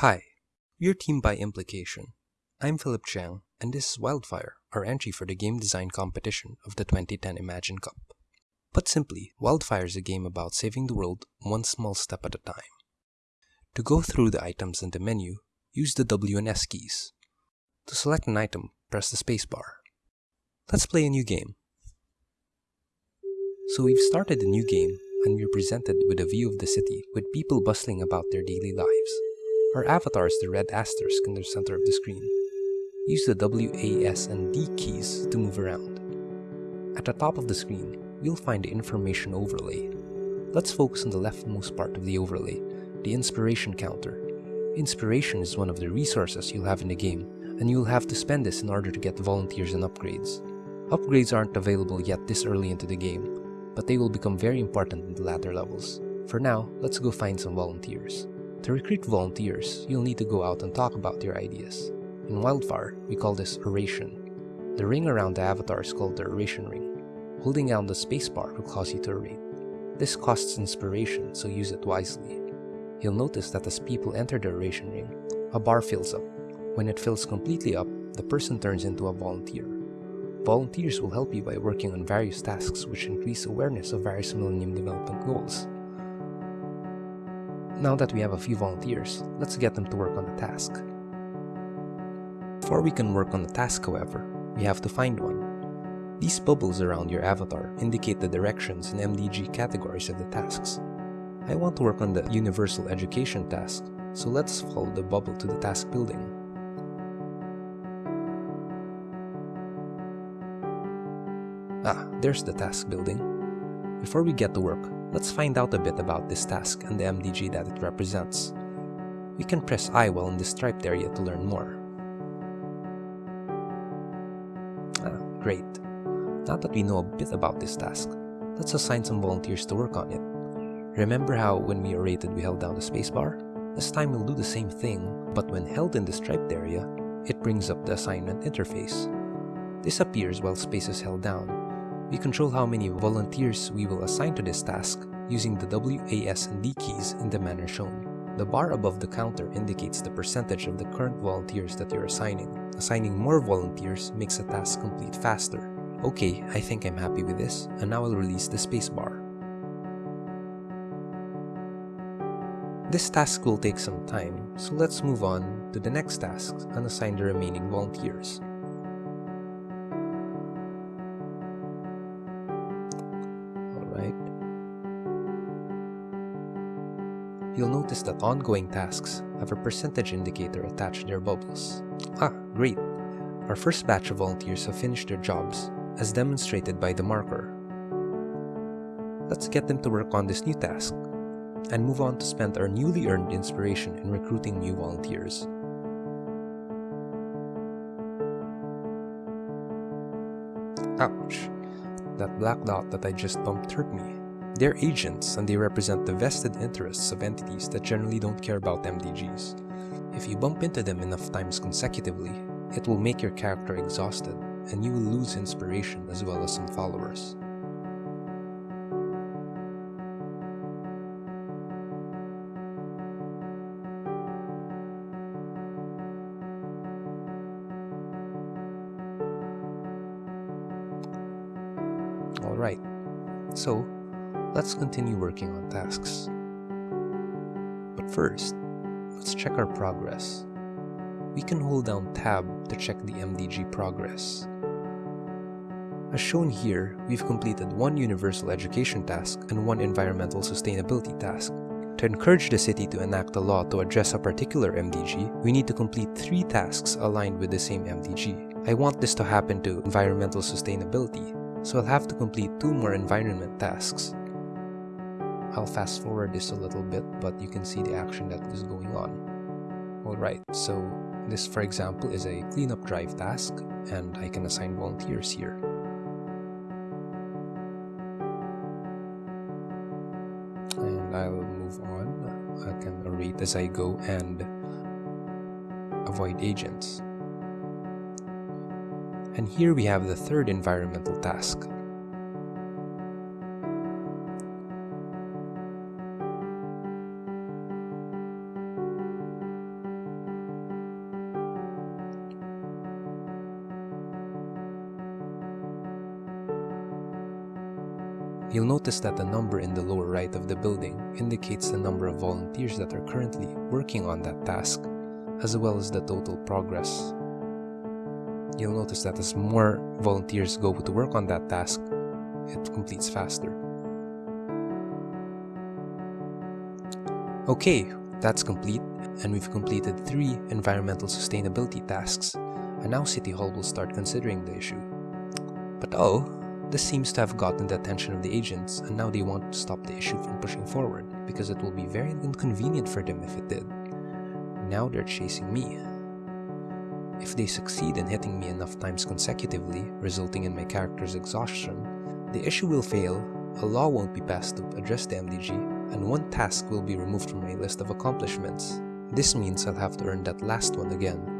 Hi, we're Team by Implication. I'm Philip Chang, and this is Wildfire, our entry for the game design competition of the 2010 Imagine Cup. Put simply, Wildfire is a game about saving the world one small step at a time. To go through the items in the menu, use the W and S keys. To select an item, press the spacebar. Let's play a new game. So we've started a new game and we're presented with a view of the city with people bustling about their daily lives. Our avatar is the red asterisk in the center of the screen. Use the W, A, S, and D keys to move around. At the top of the screen, we'll find the information overlay. Let's focus on the leftmost part of the overlay, the inspiration counter. Inspiration is one of the resources you'll have in the game, and you'll have to spend this in order to get volunteers and upgrades. Upgrades aren't available yet this early into the game, but they will become very important in the latter levels. For now, let's go find some volunteers. To recruit volunteers, you'll need to go out and talk about your ideas. In Wildfire, we call this oration. The ring around the avatar is called the oration ring. Holding down the spacebar will cause you to orate. This costs inspiration, so use it wisely. You'll notice that as people enter the oration ring, a bar fills up. When it fills completely up, the person turns into a volunteer. Volunteers will help you by working on various tasks which increase awareness of various Millennium Development Goals. Now that we have a few volunteers, let's get them to work on the task. Before we can work on the task, however, we have to find one. These bubbles around your avatar indicate the directions and MDG categories of the tasks. I want to work on the Universal Education task, so let's follow the bubble to the task building. Ah, there's the task building. Before we get to work, Let's find out a bit about this task and the MDG that it represents. We can press I while in the striped area to learn more. Ah, great. Now that we know a bit about this task, let's assign some volunteers to work on it. Remember how when we orated we held down the spacebar? This time we'll do the same thing, but when held in the striped area, it brings up the assignment interface. This appears while space is held down, we control how many volunteers we will assign to this task using the W, A, S, and D keys in the manner shown. The bar above the counter indicates the percentage of the current volunteers that you're assigning. Assigning more volunteers makes a task complete faster. Okay, I think I'm happy with this, and now I'll release the spacebar. This task will take some time, so let's move on to the next task and assign the remaining volunteers. You'll notice that ongoing tasks have a percentage indicator attached to their bubbles. Ah, great! Our first batch of volunteers have finished their jobs, as demonstrated by the marker. Let's get them to work on this new task, and move on to spend our newly earned inspiration in recruiting new volunteers. Ouch! That black dot that I just bumped hurt me. They're agents and they represent the vested interests of entities that generally don't care about MDGs. If you bump into them enough times consecutively, it will make your character exhausted and you will lose inspiration as well as some followers. Alright, so let's continue working on tasks. But first, let's check our progress. We can hold down tab to check the MDG progress. As shown here, we've completed one universal education task and one environmental sustainability task. To encourage the city to enact a law to address a particular MDG, we need to complete three tasks aligned with the same MDG. I want this to happen to environmental sustainability, so I'll have to complete two more environment tasks. I'll fast forward this a little bit, but you can see the action that is going on. Alright, so this for example is a cleanup drive task, and I can assign volunteers here. And I'll move on. I can orate as I go and avoid agents. And here we have the third environmental task, You'll notice that the number in the lower right of the building indicates the number of volunteers that are currently working on that task, as well as the total progress. You'll notice that as more volunteers go to work on that task, it completes faster. Okay, that's complete, and we've completed three environmental sustainability tasks, and now City Hall will start considering the issue. But oh, this seems to have gotten the attention of the agents, and now they want to stop the issue from pushing forward, because it will be very inconvenient for them if it did. Now they're chasing me. If they succeed in hitting me enough times consecutively, resulting in my character's exhaustion, the issue will fail, a law won't be passed to address the MDG, and one task will be removed from my list of accomplishments. This means I'll have to earn that last one again.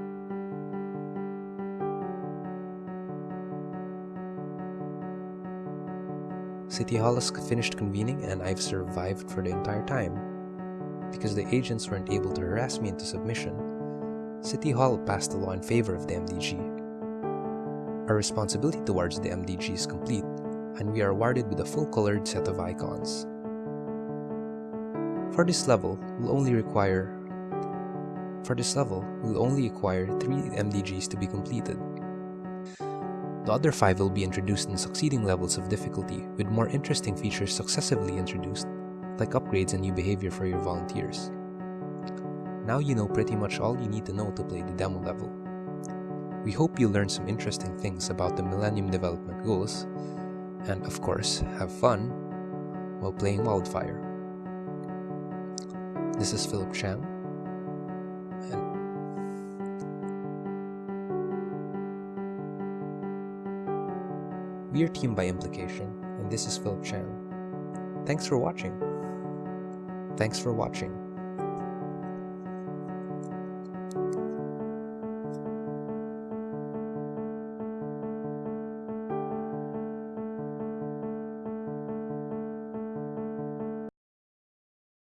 City Hall has finished convening and I've survived for the entire time. Because the agents weren't able to harass me into submission, City Hall passed a law in favor of the MDG. Our responsibility towards the MDG is complete, and we are awarded with a full-colored set of icons. For this level, we'll only require for this level, we'll only require 3 MDGs to be completed. The other five will be introduced in succeeding levels of difficulty, with more interesting features successively introduced, like upgrades and new behavior for your volunteers. Now you know pretty much all you need to know to play the demo level. We hope you learned some interesting things about the Millennium Development Goals, and of course, have fun while playing Wildfire. This is Philip Chang, Are Team by Implication, and this is Philip Chan. Thanks for watching. Thanks for watching.